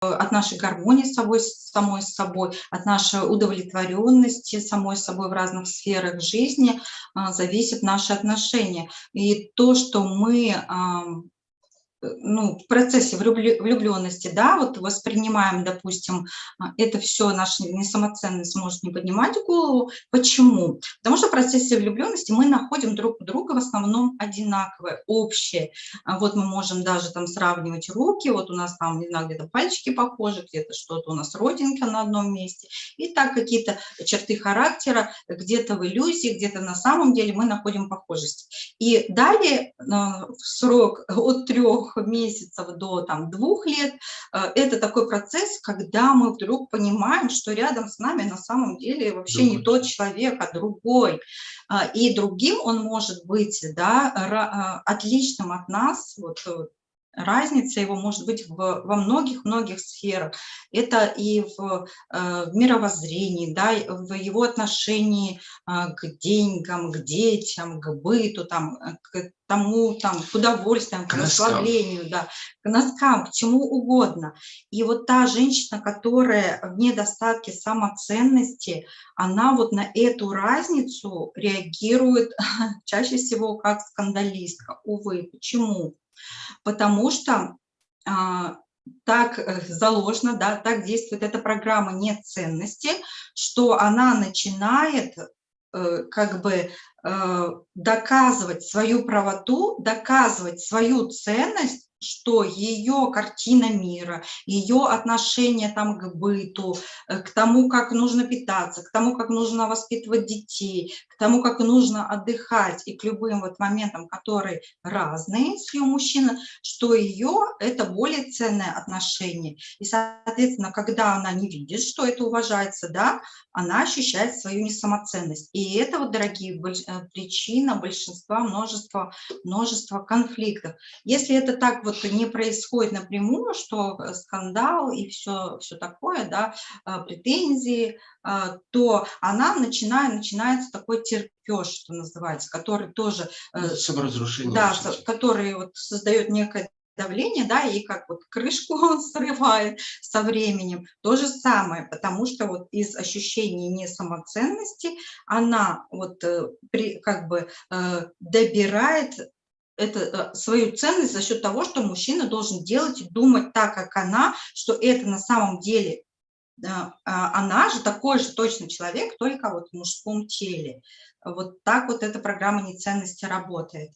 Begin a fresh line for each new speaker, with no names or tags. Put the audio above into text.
от нашей гармонии с собой, самой собой, от нашей удовлетворенности самой собой в разных сферах жизни зависит наши отношения. И то, что мы ну, в процессе влюбленности, да, вот воспринимаем, допустим, а, это все, наша несамоценность может не поднимать голову. Почему? Потому что в процессе влюбленности мы находим друг друга в основном одинаковое, общее. А вот мы можем даже там сравнивать руки, вот у нас там, не знаю, где-то пальчики похожи, где-то что-то у нас родинка на одном месте. И так какие-то черты характера, где-то в иллюзии, где-то на самом деле мы находим похожесть. И далее а, срок от трех месяцев до там, двух лет, э, это такой процесс, когда мы вдруг понимаем, что рядом с нами на самом деле вообще другой. не тот человек, а другой. А, и другим он может быть да, э, отличным от нас, вот, э, разница его может быть в, во многих-многих сферах. Это и в, э, в мировоззрении, да, в его отношении э, к деньгам, к детям, к быту, там, э, к тому, там, к удовольствиям, к, к расслаблению, да, к носкам, к чему угодно. И вот та женщина, которая в недостатке самоценности, она вот на эту разницу реагирует чаще всего как скандалистка. Увы, почему? Потому что а, так э, заложено, да, так действует эта программа нет ценности, что она начинает э, как бы э, доказывать свою правоту, доказывать свою ценность что ее картина мира, ее отношение там к быту, э, к тому, как нужно питаться, к тому, как нужно воспитывать детей, к тому, как нужно отдыхать и к любым вот моментам, которые разные с ее мужчины, что ее это более ценное отношение. И, соответственно, когда она не видит, что это уважается, да, она ощущает свою несамоценность. И это вот, дорогие, э, причина большинства, множества, множества конфликтов. Если это так вот не происходит напрямую, что э, скандал и все, все такое, да, э, претензии, то она начинает, начинается такой терпеж, что называется, который тоже...
Саморазрушение.
Да, который вот создает некое давление, да, и как вот крышку он срывает со временем. То же самое, потому что вот из ощущения несамоценности она вот э, при, как бы э, добирает это, э, свою ценность за счет того, что мужчина должен делать и думать так, как она, что это на самом деле а, она же такой же точно человек, только вот в мужском теле. Вот так вот эта программа неценности работает.